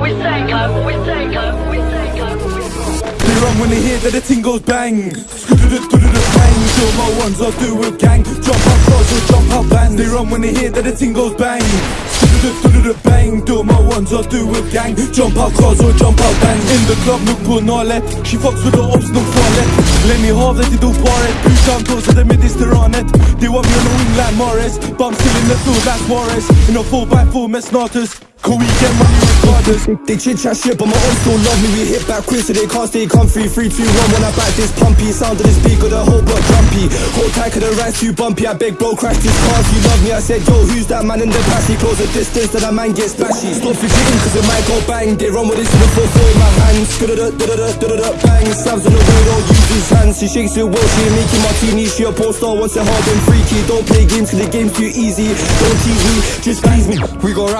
we say. Run when they hear that the ting goes bang. Bang, do my ones I do with gang. Jump out cars or jump out bands. They run when they hear that the ting goes bang. Bang, do my ones I do with gang. Jump out cars or jump out bands. In the club, look på nalet. She fucks with the ops, nog farligt. Lämn i havet, det dog paret. Utan på så det Mediterranet. They want me on the wing like Morris. I'm still in the field like Suarez. In a 4x4 med Snatus. Cause we get money regardless. They chit chat shit, but my own still love me. We hit back quick, so they can't stay comfy. Three, two, one, when I back this pumpy. Sound of this beat, got the whole block jumpy. Hold tight, cause the ride's too bumpy. I beg, bro, crash this car you love me. I said, yo, who's that man in the back? He close the distance, that man gets splashy. Stop forgetting, cause it might go bang. They run with this in the 4 in my hands. Da-da-da-da-da-da-da, bang. Slams on the road, don't use his hands. She shakes it well, she making martini. She a porn star, wants it hard and freaky. Don't play games, cause the game's too easy. Don't tease me, just please me. We go round.